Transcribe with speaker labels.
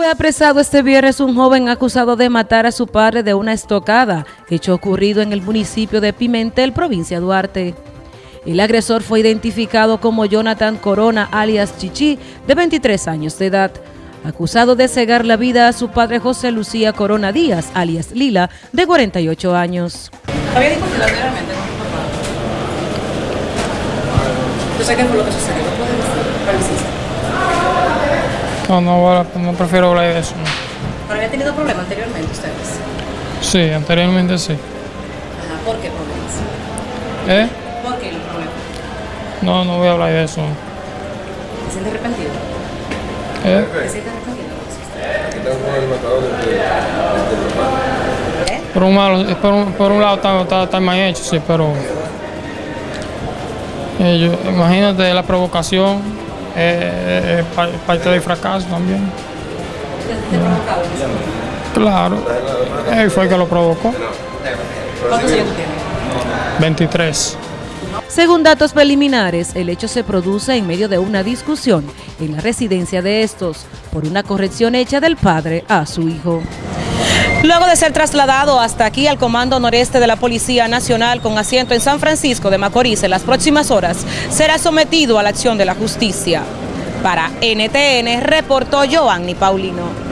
Speaker 1: Fue apresado este viernes un joven acusado de matar a su padre de una estocada, hecho ocurrido en el municipio de Pimentel, provincia Duarte. El agresor fue identificado como Jonathan Corona, alias Chichi, de 23 años de edad, acusado de cegar la vida a su padre José Lucía Corona Díaz, alias Lila, de 48 años.
Speaker 2: Había.
Speaker 3: No, no, no prefiero hablar de eso. no.
Speaker 2: ¿Pero había tenido problemas anteriormente ustedes?
Speaker 3: Sí, anteriormente sí.
Speaker 2: Ajá, ¿por qué problemas?
Speaker 3: ¿Eh?
Speaker 2: ¿Por qué los problemas?
Speaker 3: No, no voy a hablar de eso.
Speaker 2: ¿Te sientes arrepentido?
Speaker 3: ¿Eh?
Speaker 2: ¿Te sientes arrepentido? ¿Eh?
Speaker 3: Por un, lado, por un, por un lado está, está, está mal hecho, sí, pero... eh, yo- imagínate la provocación, eh, eh, pa- parte del fracaso también. Claro, él fue el que lo provocó.
Speaker 2: ¿Cuántos años tú tienes?
Speaker 3: 23.
Speaker 1: Según datos preliminares, el hecho se produce en medio de una discusión en la residencia de estos por una corrección hecha del padre a su hijo.
Speaker 2: Luego de ser trasladado hasta aquí al Comando Noreste de la Policía Nacional con asiento en San Francisco de Macorís en las próximas horas, será sometido a la acción de la justicia. Para NTN reportó Giovanni Paulino.